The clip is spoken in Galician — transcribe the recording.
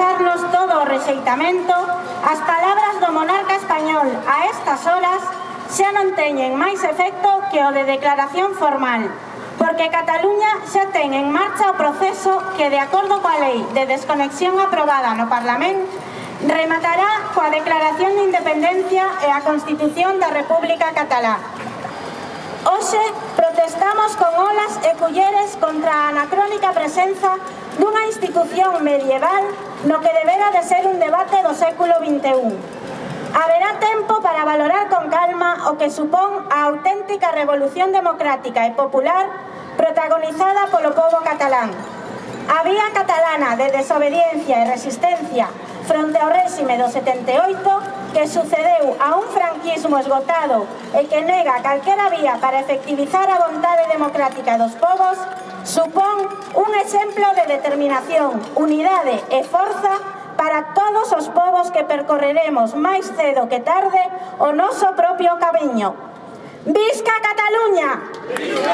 acusarnos todo o rexeitamento, as palabras do monarca español a estas horas xa non teñen máis efecto que o de declaración formal, porque Cataluña xa ten en marcha o proceso que, de acordo coa lei de desconexión aprobada no Parlamento, rematará coa declaración de independencia e a Constitución da República Catalá, Hoxe protestamos con olas e culleres contra a anacrónica presenza dunha institución medieval no que debera de ser un debate do século XXI. Haberá tempo para valorar con calma o que supón a auténtica revolución democrática e popular protagonizada polo povo catalán. A vía catalana de desobediencia e resistencia fronte ao réxime do 78 que sucedeu a un franquismo esgotado e que nega calquera vía para efectivizar a vontade democrática dos povos, supón un exemplo de determinación, unidade e forza para todos os povos que percorreremos máis cedo que tarde o noso propio camiño. Visca Cataluña! Visca!